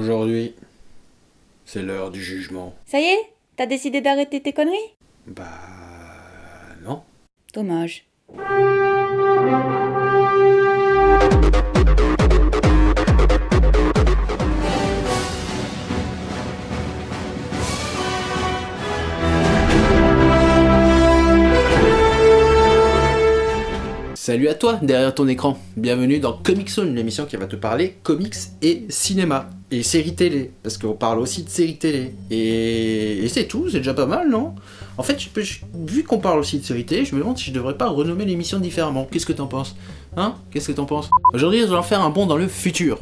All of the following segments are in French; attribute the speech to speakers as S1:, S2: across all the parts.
S1: Aujourd'hui, c'est l'heure du jugement.
S2: Ça y est T'as décidé d'arrêter tes conneries?
S1: Bah... non.
S2: Dommage.
S1: Salut à toi derrière ton écran, bienvenue dans Comic Zone, l'émission qui va te parler comics et cinéma, et séries télé, parce qu'on parle aussi de séries télé, et, c'est tout, c'est déjà pas mal, non? En fait, je peux- vu qu'on parle aussi de séries télé, je me demande si je devrais pas renommer l'émission différemment, qu'est-ce que t'en penses? Hein? Qu'est-ce que t'en penses? Aujourd'hui, je vais en faire un bond dans le futur.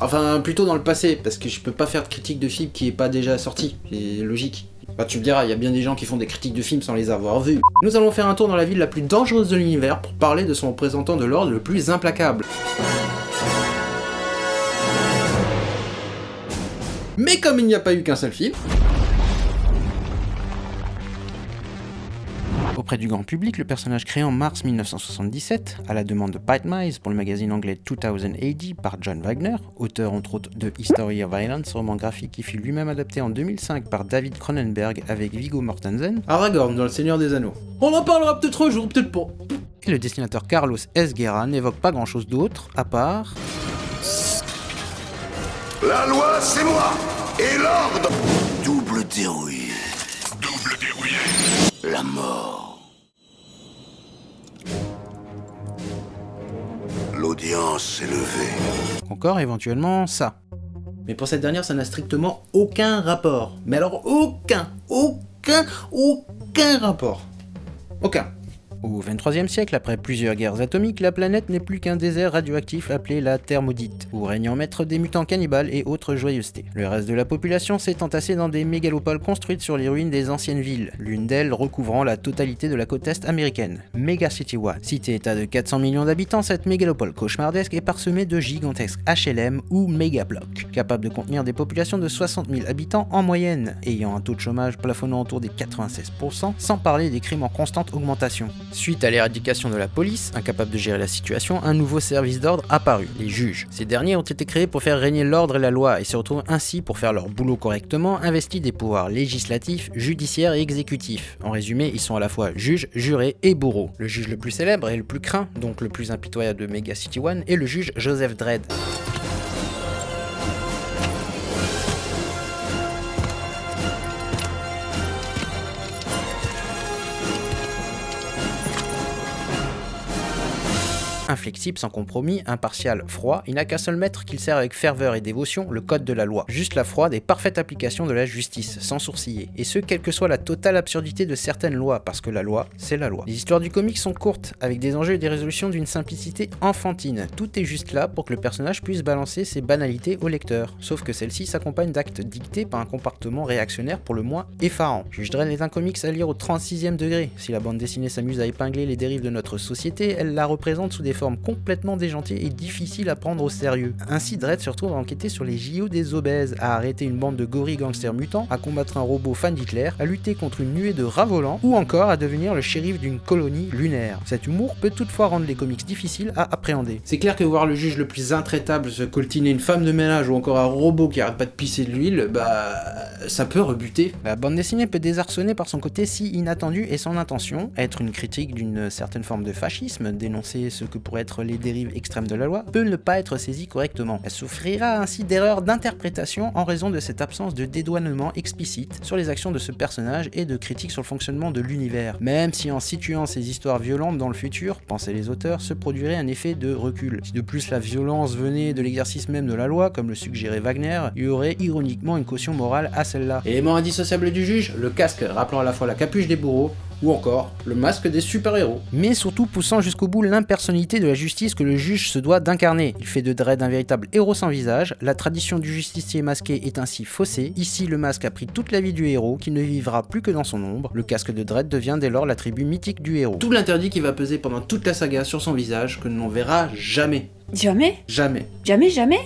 S1: Enfin, plutôt dans le passé, parce que je peux pas faire de critique de film qui est pas déjà sorti, c'est logique. Bah tu me diras, il y a bien des gens qui font des critiques de films sans les avoir vus. Nous allons faire un tour dans la ville la plus dangereuse de l'univers pour parler de son représentant de l'ordre le plus implacable. Mais comme il n'y a pas eu qu'un seul film,
S3: Auprès du grand public, le personnage créé en mars 1977, à la demande de Pat Mize pour le magazine anglais 2000 AD par John Wagner, auteur entre autres de History of Violence, roman graphique qui fut lui-même adapté en 2005 par David Cronenberg avec Viggo Mortensen,
S1: Aragorn dans Le Seigneur des Anneaux. On en parlera peut-être un jour, peut-être pas.
S3: et le dessinateur Carlos S. Guerra n'évoque pas grand-chose d'autre, à part...
S4: La loi, c'est moi Et l'ordre Double dérouillé. Double dérouillé. La mort.
S3: Encore éventuellement ça.
S1: Mais pour cette dernière, ça n'a strictement aucun rapport. Mais alors aucun, aucun, aucun rapport. Aucun.
S3: Au 23e siècle, après plusieurs guerres atomiques, la planète n'est plus qu'un désert radioactif appelé la Terre maudite, où règne en maître des mutants cannibales et autres joyeusetés. Le reste de la population s'est entassé dans des mégalopoles construites sur les ruines des anciennes villes, l'une d'elles recouvrant la totalité de la côte est américaine, Mega City One. Cité-état de 400 millions d'habitants, cette mégalopole cauchemardesque est parsemée de gigantesques HLM ou mégablocs, capables de contenir des populations de 60 000 habitants en moyenne, ayant un taux de chômage plafonnant autour des 96%, sans parler des crimes en constante augmentation. Suite à l'éradication de la police, incapable de gérer la situation, un nouveau service d'ordre apparut, les juges. Ces derniers ont été créés pour faire régner l'ordre et la loi et se retrouvent ainsi pour faire leur boulot correctement, investis des pouvoirs législatifs, judiciaires et exécutifs. En résumé, ils sont à la fois juges, jurés et bourreaux. Le juge le plus célèbre et le plus craint, donc le plus impitoyable de Mega City One, est le juge Joseph Dredd. Inflexible, sans compromis, impartial, froid, il n'a qu'un seul maître qu'il sert avec ferveur et dévotion, le code de la loi. Juste la froide et parfaite application de la justice, sans sourciller. Et ce, quelle que soit la totale absurdité de certaines lois, parce que la loi, c'est la loi. Les histoires du comic sont courtes, avec des enjeux et des résolutions d'une simplicité enfantine. Tout est juste là pour que le personnage puisse balancer ses banalités au lecteur. Sauf que celle-ci s'accompagne d'actes dictés par un comportement réactionnaire pour le moins effarant. Juge Dredd est un comics à lire au 36e degré. Si la bande dessinée s'amuse à épingler les dérives de notre société, elle la représente sous des complètement déjantées et difficiles à prendre au sérieux. Ainsi, Dredd se retrouve à enquêter sur les JO des obèses, à arrêter une bande de gorilles gangsters mutants, à combattre un robot fan d'Hitler, à lutter contre une nuée de rats volants, ou encore à devenir le shérif d'une colonie lunaire. Cet humour peut toutefois rendre les comics difficiles à appréhender.
S1: C'est clair que voir le juge le plus intraitable se coltiner une femme de ménage ou encore un robot qui arrête pas de pisser de l'huile, bah ça peut rebuter.
S3: La bande dessinée peut désarçonner par son côté si inattendu et son intention, être une critique d'une certaine forme de fascisme, dénoncer ce que pourraient être les dérives extrêmes de la loi, peut ne pas être saisie correctement. Elle souffrira ainsi d'erreurs d'interprétation en raison de cette absence de dédouanement explicite sur les actions de ce personnage et de critique sur le fonctionnement de l'univers. Même si en situant ces histoires violentes dans le futur, pensaient les auteurs, se produirait un effet de recul. Si de plus la violence venait de l'exercice même de la loi, comme le suggérait Wagner, il y aurait ironiquement une caution morale à celle-là.
S1: Élément indissociable du juge, le casque rappelant à la fois la capuche des bourreaux, ou encore le masque des super-héros.
S3: mais surtout poussant jusqu'au bout l'impersonnalité de la justice que le juge se doit d'incarner. Il fait de Dredd un véritable héros sans visage, la tradition du justicier masqué est ainsi faussée, ici le masque a pris toute la vie du héros, qui ne vivra plus que dans son ombre, le casque de Dredd devient dès lors l'attribut mythique du héros.
S1: Tout l'interdit qui va peser pendant toute la saga sur son visage que l'on verra jamais.
S2: Jamais?
S1: Jamais.
S2: Jamais, jamais?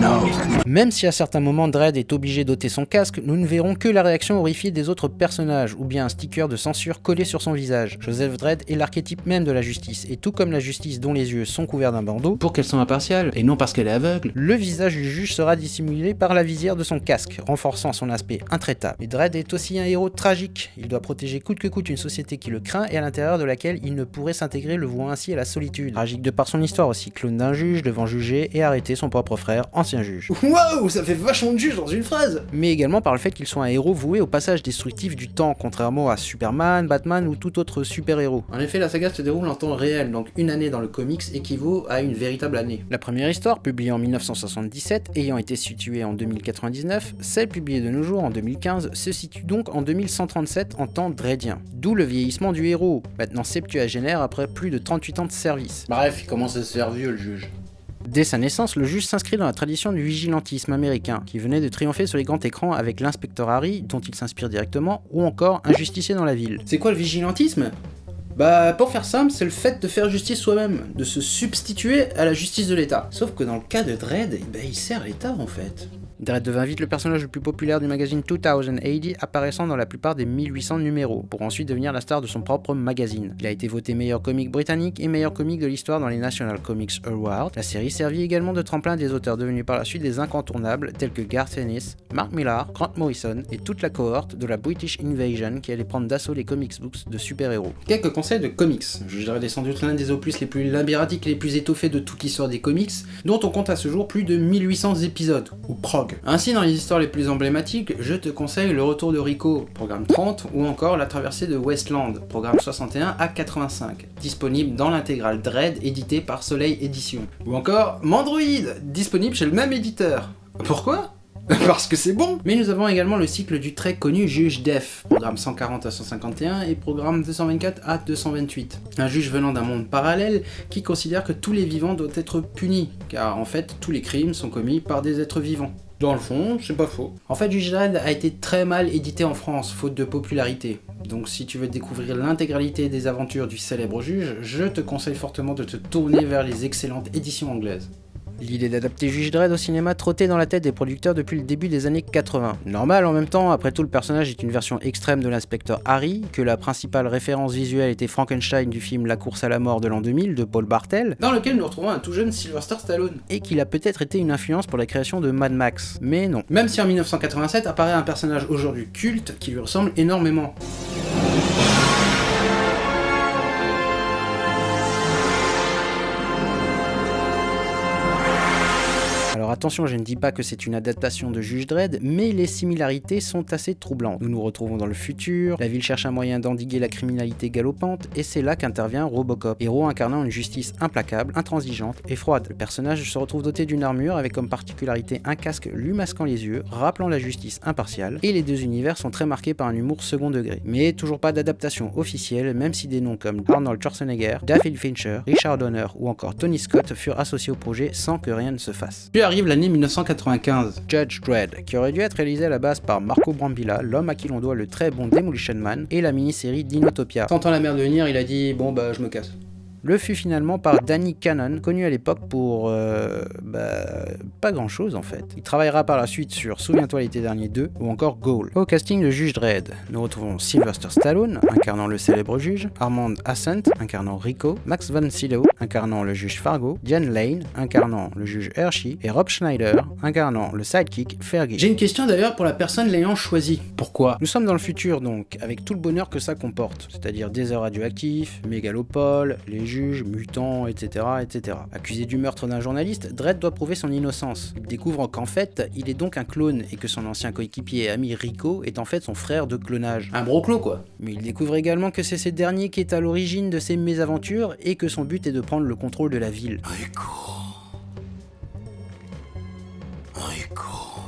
S4: Non.
S3: Même si à certains moments Dredd est obligé d'ôter son casque, nous ne verrons que la réaction horrifiée des autres personnages, ou bien un sticker de censure collé sur son visage. Joseph Dredd est l'archétype même de la justice, et tout comme la justice dont les yeux sont couverts d'un bandeau,
S1: Pour qu'elle soit impartiale, et non parce qu'elle est aveugle.
S3: le visage du juge sera dissimulé par la visière de son casque, renforçant son aspect intraitable. Mais Dredd est aussi un héros tragique. Il doit protéger coûte que coûte une société qui le craint et à l'intérieur de laquelle il ne pourrait s'intégrer, le vouant ainsi à la solitude. Tragique de par son histoire aussi, clone d'un juge devant juger et arrêter son propre frère, ancien juge.
S1: Waouh, ça fait vachement de juge dans une phrase
S3: Mais également par le fait qu'il soit un héros voué au passage destructif du temps, contrairement à Superman, Batman ou tout autre super-héros.
S1: En effet, la saga se déroule en temps réel, donc une année dans le comics équivaut à une véritable année.
S3: La première histoire, publiée en 1977, ayant été située en 2099, celle publiée de nos jours en 2015 se situe donc en 2137 en temps dreadien. D'où le vieillissement du héros, maintenant septuagénaire après plus de 38 ans de service.
S1: Bref, il commence à se faire vieux le juge.
S3: Dès sa naissance, le juge s'inscrit dans la tradition du vigilantisme américain, qui venait de triompher sur les grands écrans avec l'inspecteur Harry, dont il s'inspire directement, ou encore un justicier dans la ville.
S1: C'est quoi le vigilantisme? Bah, pour faire simple, c'est le fait de faire justice soi-même, de se substituer à la justice de l'État. Sauf que dans le cas de Dredd, ben, il sert l'État en fait.
S3: Dredd devint vite le personnage le plus populaire du magazine 2080, apparaissant dans la plupart des 1800 numéros, pour ensuite devenir la star de son propre magazine. Il a été voté meilleur comique britannique et meilleur comique de l'histoire dans les National Comics Awards. La série servit également de tremplin des auteurs devenus par la suite des incontournables, tels que Garth Ennis, Mark Millar, Grant Morrison et toute la cohorte de la British Invasion qui allait prendre d'assaut les comics books de super-héros.
S1: Quelques conseils de comics. Je dirais sans doute l'un des opus les plus labyrinthiques et les plus étoffés de toute l'histoire des comics, dont on compte à ce jour plus de 1800 épisodes, ou Ainsi, dans les histoires les plus emblématiques, je te conseille Le Retour de Rico, programme 30, ou encore La Traversée de Westland, programme 61 à 85, disponible dans l'intégrale Dread, édité par Soleil Édition. Ou encore Mandroid, disponible chez le même éditeur. Pourquoi? Parce que c'est bon Mais nous avons également le cycle du très connu juge Def, programme 140 à 151 et programme 224 à 228. Un juge venant d'un monde parallèle qui considère que tous les vivants doivent être punis, car en fait tous les crimes sont commis par des êtres vivants. Dans le fond, c'est pas faux. En fait, Juge Dredd a été très mal édité en France, faute de popularité. Donc si tu veux découvrir l'intégralité des aventures du célèbre juge, je te conseille fortement de te tourner vers les excellentes éditions anglaises.
S3: L'idée d'adapter Juge Dredd au cinéma trottait dans la tête des producteurs depuis le début des années 80. Normal en même temps, après tout le personnage est une version extrême de l'inspecteur Harry, que la principale référence visuelle était Frankenstein du film La course à la mort de l'an 2000 de Paul Bartel,
S1: Dans lequel nous retrouvons un tout jeune Sylvester Stallone.
S3: et qu'il a peut-être été une influence pour la création de Mad Max. Mais non.
S1: Même si en 1987 apparaît un personnage aujourd'hui culte qui lui ressemble énormément.
S3: Alors attention, je ne dis pas que c'est une adaptation de Juge Dredd, mais les similarités sont assez troublantes. Nous nous retrouvons dans le futur, la ville cherche un moyen d'endiguer la criminalité galopante, et c'est là qu'intervient Robocop, héros incarnant une justice implacable, intransigeante et froide. Le personnage se retrouve doté d'une armure avec comme particularité un casque lui masquant les yeux, rappelant la justice impartiale, et les deux univers sont très marqués par un humour second degré. Mais toujours pas d'adaptation officielle, même si des noms comme Arnold Schwarzenegger, David Fincher, Richard Donner ou encore Tony Scott furent associés au projet sans que rien ne se fasse.
S1: L'année 1995.
S3: Judge Dredd, qui aurait dû être réalisé à la base par Marco Brambilla, l'homme à qui l'on doit le très bon Demolition Man, et la mini-série Dinotopia.
S1: Sentant la merde venir, il a dit bon bah je me casse.
S3: Le fut finalement par Danny Cannon, connu à l'époque pour... euh, bah, pas grand chose en fait. Il travaillera par la suite sur Souviens-toi l'été dernier 2 ou encore Goal. Au casting de Juge Dredd, nous retrouvons Sylvester Stallone, incarnant le célèbre juge, Armand Assent, incarnant Rico, Max von Sydow, incarnant le juge Fargo, Diane Lane, incarnant le juge Hershey, et Rob Schneider, incarnant le sidekick Fergie.
S1: J'ai une question d'ailleurs pour la personne l'ayant choisi. Pourquoi?
S3: Nous sommes dans le futur donc, avec tout le bonheur que ça comporte, c'est-à-dire désert radioactif, mégalopole, les juges, mutants, etc., etc. Accusé du meurtre d'un journaliste, Dredd doit prouver son innocence. Il découvre qu'en fait, il est donc un clone et que son ancien coéquipier et ami Rico est en fait son frère de clonage.
S1: Un broclo quoi.
S3: Mais il découvre également que c'est ce dernier qui est à l'origine de ses mésaventures et que son but est de prendre le contrôle de la ville.
S4: Rico. Rico.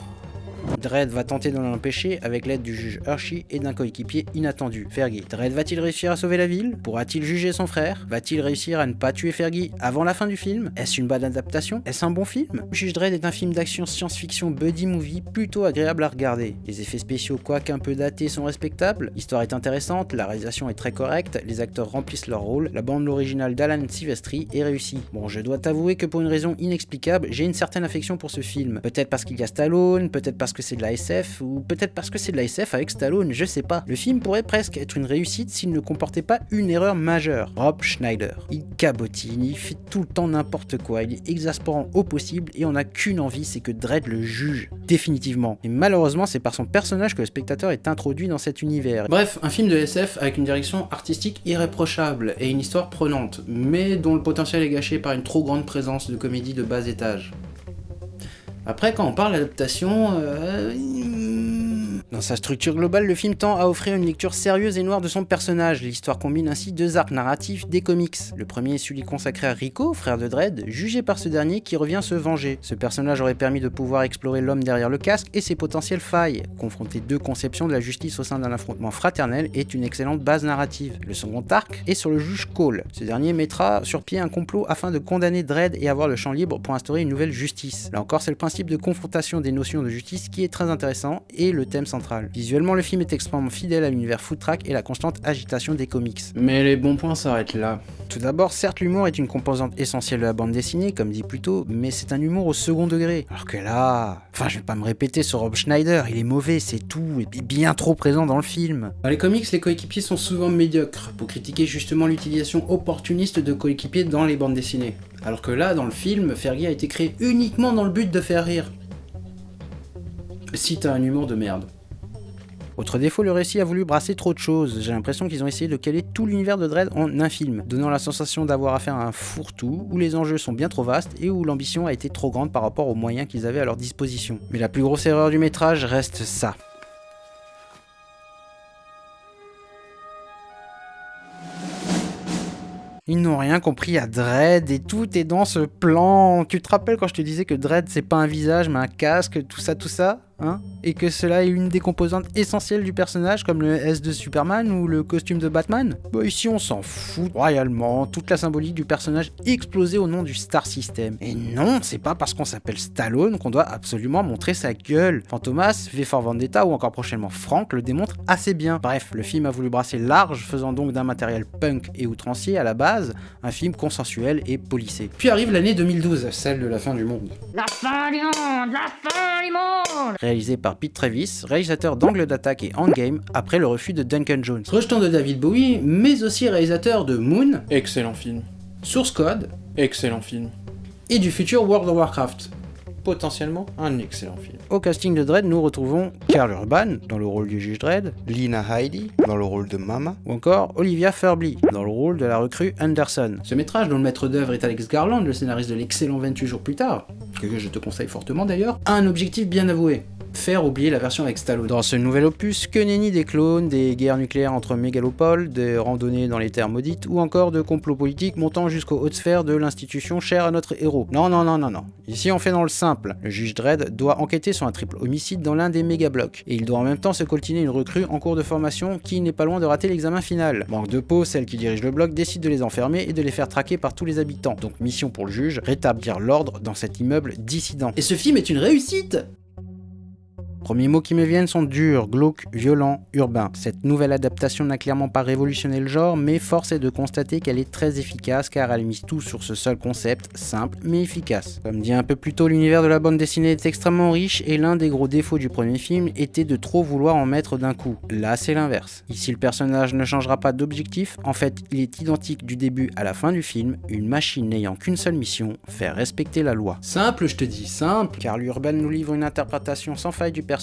S3: Dredd va tenter de l'empêcher avec l'aide du juge Hershey et d'un coéquipier inattendu, Fergie. Dredd va-t-il réussir à sauver la ville? Pourra-t-il juger son frère? Va-t-il réussir à ne pas tuer Fergie avant la fin du film? Est-ce une bonne adaptation? Est-ce un bon film? Juge Dredd est un film d'action science-fiction buddy movie plutôt agréable à regarder. Les effets spéciaux, quoique un peu datés, sont respectables, l'histoire est intéressante, la réalisation est très correcte, les acteurs remplissent leur rôle, la bande originale d'Alan Silvestri est réussie. Bon, je dois t'avouer que pour une raison inexplicable, j'ai une certaine affection pour ce film. Peut-être parce qu'il y a Stallone, peut-être parce que c'est de la SF, ou peut-être parce que c'est de la SF avec Stallone, je sais pas. Le film pourrait presque être une réussite s'il ne comportait pas une erreur majeure. Rob Schneider. Il cabotine, il fait tout le temps n'importe quoi, il est exaspérant au possible et on n'a qu'une envie, c'est que Dredd le juge. Définitivement. Et malheureusement, c'est par son personnage que le spectateur est introduit dans cet univers.
S1: Bref, un film de SF avec une direction artistique irréprochable et une histoire prenante, mais dont le potentiel est gâché par une trop grande présence de comédie de bas étage. Après, quand on parle d'adaptation, euh,
S3: Dans sa structure globale, le film tend à offrir une lecture sérieuse et noire de son personnage. L'histoire combine ainsi deux arcs narratifs des comics. Le premier est celui consacré à Rico, frère de Dredd, jugé par ce dernier qui revient se venger. Ce personnage aurait permis de pouvoir explorer l'homme derrière le casque et ses potentielles failles. Confronter deux conceptions de la justice au sein d'un affrontement fraternel est une excellente base narrative. Le second arc est sur le juge Cole. Ce dernier mettra sur pied un complot afin de condamner Dredd et avoir le champ libre pour instaurer une nouvelle justice. Là encore, c'est le principe de confrontation des notions de justice qui est très intéressant et le thème central. Visuellement, le film est extrêmement fidèle à l'univers foot track et la constante agitation des comics.
S1: mais les bons points s'arrêtent là.
S3: Tout d'abord, certes, l'humour est une composante essentielle de la bande dessinée, comme dit plus tôt, mais c'est un humour au second degré. Alors que là, enfin, je vais pas me répéter sur Rob Schneider, il est mauvais, c'est tout, et bien trop présent dans le film.
S1: Dans les comics, les coéquipiers sont souvent médiocres, pour critiquer justement l'utilisation opportuniste de coéquipiers dans les bandes dessinées. Alors que là, dans le film, Fergie a été créé uniquement dans le but de faire rire. Si t'as un humour de merde.
S3: Autre défaut, le récit a voulu brasser trop de choses. J'ai l'impression qu'ils ont essayé de caler tout l'univers de Dredd en un film, donnant la sensation d'avoir affaire à un fourre-tout, où les enjeux sont bien trop vastes et où l'ambition a été trop grande par rapport aux moyens qu'ils avaient à leur disposition. Mais la plus grosse erreur du métrage reste ça. Ils n'ont rien compris à Dredd et tout est dans ce plan. Tu te rappelles quand je te disais que Dredd c'est pas un visage mais un casque, tout ça, tout ça? Hein et que cela est une des composantes essentielles du personnage comme le S de Superman ou le costume de Batman Bah ici on s'en fout royalement, toute la symbolique du personnage explosée au nom du Star System. Et non, c'est pas parce qu'on s'appelle Stallone qu'on doit absolument montrer sa gueule. Fantomas, V for Vendetta ou encore prochainement Frank le démontrent assez bien. Bref, le film a voulu brasser large, faisant donc d'un matériel punk et outrancier à la base, un film consensuel et polissé.
S1: Puis arrive l'année 2012, celle de la fin du monde.
S2: La fin du monde La fin du monde
S3: Réalisé par Pete Travis, réalisateur d'Angle d'attaque et Endgame, après le refus de Duncan Jones.
S1: Rejetant de David Bowie, mais aussi réalisateur de Moon, excellent film. Source Code, excellent film. Et du futur World of Warcraft, potentiellement un excellent film.
S3: Au casting de Dredd, nous retrouvons Karl Urban dans le rôle du juge Dredd,
S5: Lina Heidi dans le rôle de Mama,
S3: ou encore Olivia Furby dans le rôle de la recrue Anderson.
S1: Ce métrage, dont le maître d'œuvre est Alex Garland, le scénariste de l'excellent 28 jours plus tard, que je te conseille fortement d'ailleurs, a un objectif bien avoué. Faire oublier la version avec Stallone.
S3: Dans ce nouvel opus, que nenni des clones, des guerres nucléaires entre mégalopoles, des randonnées dans les terres maudites, ou encore de complots politiques montant jusqu'aux hautes sphères de l'institution chère à notre héros. Non, non, non, non, non. Ici on fait dans le simple. Le juge Dredd doit enquêter sur un triple homicide dans l'un des mégablocs, et il doit en même temps se coltiner une recrue en cours de formation qui n'est pas loin de rater l'examen final. Manque de peau, celle qui dirige le bloc décide de les enfermer et de les faire traquer par tous les habitants. Donc mission pour le juge, rétablir l'ordre dans cet immeuble dissident.
S1: Et ce film est une réussite
S3: Premiers mots qui me viennent sont durs, glauques, violents, urbains. Cette nouvelle adaptation n'a clairement pas révolutionné le genre, mais force est de constater qu'elle est très efficace car elle mise tout sur ce seul concept, simple mais efficace. Comme dit un peu plus tôt, l'univers de la bande dessinée est extrêmement riche et l'un des gros défauts du premier film était de trop vouloir en mettre d'un coup. Là, c'est l'inverse. Ici, le personnage ne changera pas d'objectif, en fait, il est identique du début à la fin du film, une machine n'ayant qu'une seule mission, faire respecter la loi.
S1: Simple, je te dis, simple.
S3: Car l'Urban nous livre une interprétation sans faille du personnage,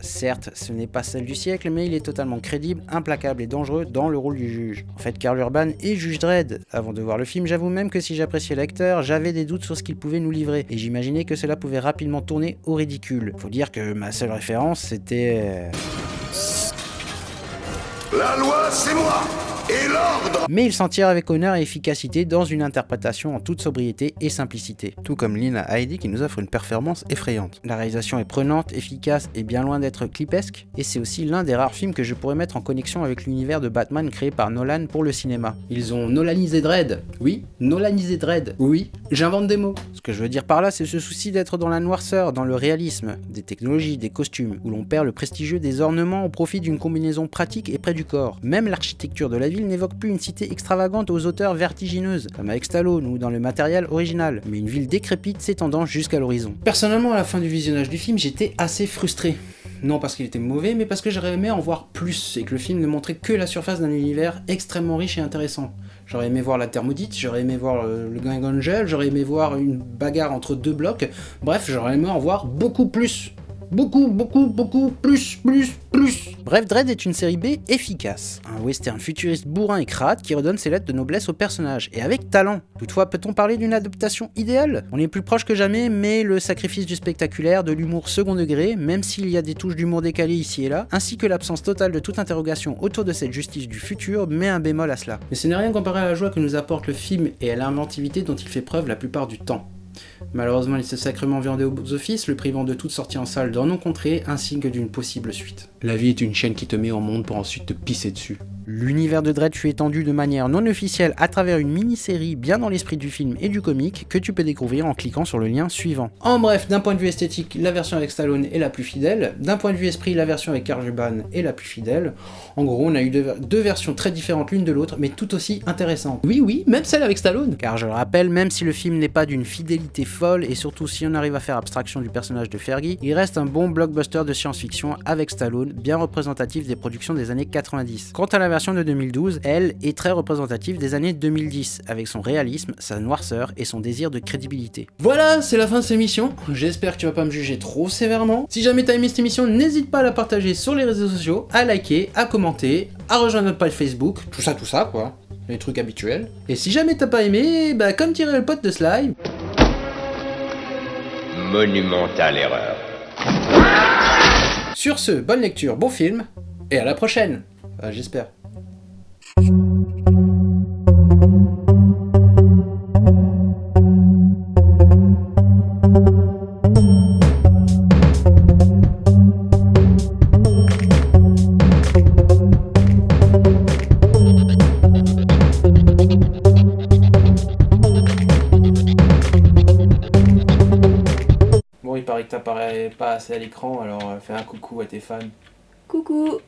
S3: certes ce n'est pas celle du siècle mais il est totalement crédible, implacable et dangereux dans le rôle du juge. En fait Karl Urban est juge Dredd. Avant de voir le film j'avoue même que si j'appréciais l'acteur, j'avais des doutes sur ce qu'il pouvait nous livrer et j'imaginais que cela pouvait rapidement tourner au ridicule. Faut dire que ma seule référence c'était... euh,
S4: La loi, c'est moi
S3: Mais il s'en tire avec honneur et efficacité dans une interprétation en toute sobriété et simplicité.
S5: Tout comme Lina Heidi qui nous offre une performance effrayante.
S3: La réalisation est prenante, efficace et bien loin d'être clipesque, et c'est aussi l'un des rares films que je pourrais mettre en connexion avec l'univers de Batman créé par Nolan pour le cinéma.
S1: Ils ont Nolanisé Dredd. Oui, Nolanisé Dredd. Oui, j'invente des mots.
S3: Ce que je veux dire par là, c'est ce souci d'être dans la noirceur, dans le réalisme, des technologies, des costumes, où l'on perd le prestigieux des ornements au profit d'une combinaison pratique et près du corps. Même l'architecture de la n'évoque plus une cité extravagante aux hauteurs vertigineuses, comme avec Stallone ou dans le matériel original, mais une ville décrépite s'étendant jusqu'à l'horizon.
S1: Personnellement, à la fin du visionnage du film, j'étais assez frustré. Non parce qu'il était mauvais, mais parce que j'aurais aimé en voir plus, et que le film ne montrait que la surface d'un univers extrêmement riche et intéressant. J'aurais aimé voir la thermodite, j'aurais aimé voir euh, le gang Angel, j'aurais aimé voir une bagarre entre deux blocs, bref, j'aurais aimé en voir beaucoup plus. Beaucoup, beaucoup, beaucoup, plus, plus, plus.
S3: Bref, Dredd est une série B efficace. Un western futuriste bourrin et crade qui redonne ses lettres de noblesse au personnage, et avec talent. Toutefois, peut-on parler d'une adaptation idéale? On est plus proche que jamais, mais le sacrifice du spectaculaire, de l'humour second degré, même s'il y a des touches d'humour décalé ici et là, ainsi que l'absence totale de toute interrogation autour de cette justice du futur, met un bémol à cela.
S1: Mais ce n'est rien comparé à la joie que nous apporte le film et à l'inventivité dont il fait preuve la plupart du temps. Malheureusement, il s'est sacrément viandé aux offices, le privant de toute sortie en salle dans nos contrées, ainsi que d'une possible suite. La vie est une chaîne qui te met au monde pour ensuite te pisser dessus.
S3: L'univers de Dredd fut étendu de manière non officielle à travers une mini-série bien dans l'esprit du film et du comic que tu peux découvrir en cliquant sur le lien suivant.
S1: En bref, d'un point de vue esthétique, la version avec Stallone est la plus fidèle, d'un point de vue esprit, la version avec Karl Urban est la plus fidèle. En gros, on a eu deux, deux versions très différentes l'une de l'autre, mais tout aussi intéressantes. Oui, oui, même celle avec Stallone
S3: Car je le rappelle, même si le film n'est pas d'une fidélité folle, et surtout si on arrive à faire abstraction du personnage de Fergie, il reste un bon blockbuster de science-fiction avec Stallone, bien représentatif des productions des années 90. Quant à la version de 2012, elle est très représentative des années 2010, avec son réalisme, sa noirceur et son désir de crédibilité.
S1: Voilà, c'est la fin de cette émission. J'espère que tu vas pas me juger trop sévèrement. Si jamais t'as aimé cette émission, n'hésite pas à la partager sur les réseaux sociaux, à liker, à commenter, à rejoindre notre page Facebook, tout ça, tout ça, quoi. Les trucs habituels. Et si jamais t'as pas aimé, bah comme dirait le pote de Sly,
S6: Monumentale erreur.
S1: sur ce, bonne lecture, bon film, et à la prochaine. Enfin, J'espère. à l'écran, alors euh, fais un coucou à tes fans.
S7: Coucou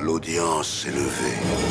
S7: L'audience s'est levée.